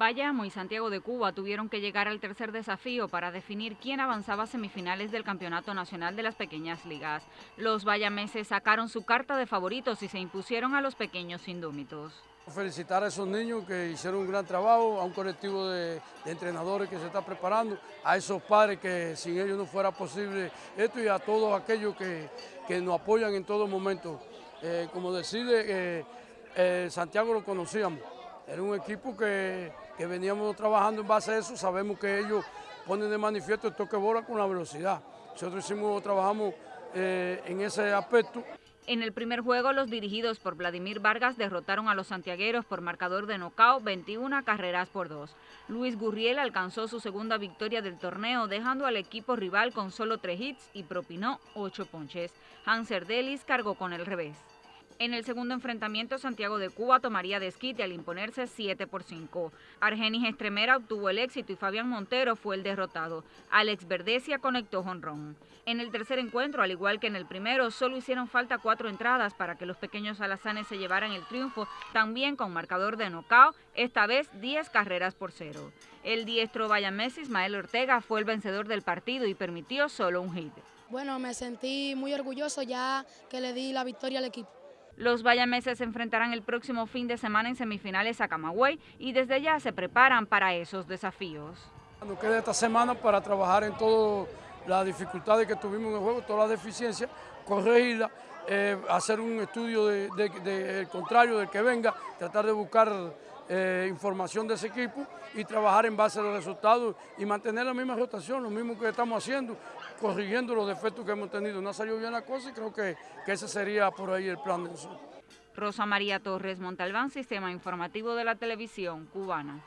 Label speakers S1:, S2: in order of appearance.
S1: Bayamo y Santiago de Cuba tuvieron que llegar al tercer desafío para definir quién avanzaba a semifinales del Campeonato Nacional de las Pequeñas Ligas. Los bayameses sacaron su carta de favoritos y se impusieron a los pequeños indómitos.
S2: Felicitar a esos niños que hicieron un gran trabajo, a un colectivo de, entrenadores que se está preparando, a esos padres que sin ellos no fuera posible esto y a todos aquellos que, nos apoyan en todo momento. Eh, como decide, eh, eh, Santiago lo conocíamos, era un equipo que, veníamos trabajando en base a eso, sabemos que ellos ponen de manifiesto el toque bola con la velocidad. Nosotros hicimos, trabajamos eh, en ese aspecto.
S1: En el primer juego, los dirigidos por Vladimir Vargas derrotaron a los santiagueros por marcador de nocao 21 carreras por 2. Luis Gurriel alcanzó su segunda victoria del torneo, dejando al equipo rival con solo 3 hits y propinó 8 ponches. Hanser Delis cargó con el revés. En el segundo enfrentamiento, Santiago de Cuba tomaría desquite al imponerse 7 por 5. Argenis Estremera obtuvo el éxito y Fabián Montero fue el derrotado. Alex Verdesia conectó jonrón. En el tercer encuentro, al igual que en el primero, solo hicieron falta cuatro entradas para que los pequeños alazanes se llevaran el triunfo, también con marcador de nocao, esta vez 10 carreras por cero. El diestro Messi, Ismael Ortega, fue el vencedor del partido y permitió solo un hit.
S3: Bueno, me sentí muy orgulloso ya que le di la victoria al equipo.
S1: Los bayameses se enfrentarán el próximo fin de semana en semifinales a Camagüey y desde ya se preparan para esos desafíos.
S2: Nos queda esta semana para trabajar en todas las dificultades que tuvimos en el juego, todas las deficiencias, corregirlas, eh, hacer un estudio del contrario del que venga, tratar de buscar eh, información de ese equipo y trabajar en base a los resultados y mantener la misma rotación, lo mismo que estamos haciendo, corrigiendo los defectos que hemos tenido. No ha salido bien la cosa y creo que, que ese sería por ahí el plan de nosotros.
S1: Rosa María Torres Montalbán, Sistema Informativo de la Televisión Cubana.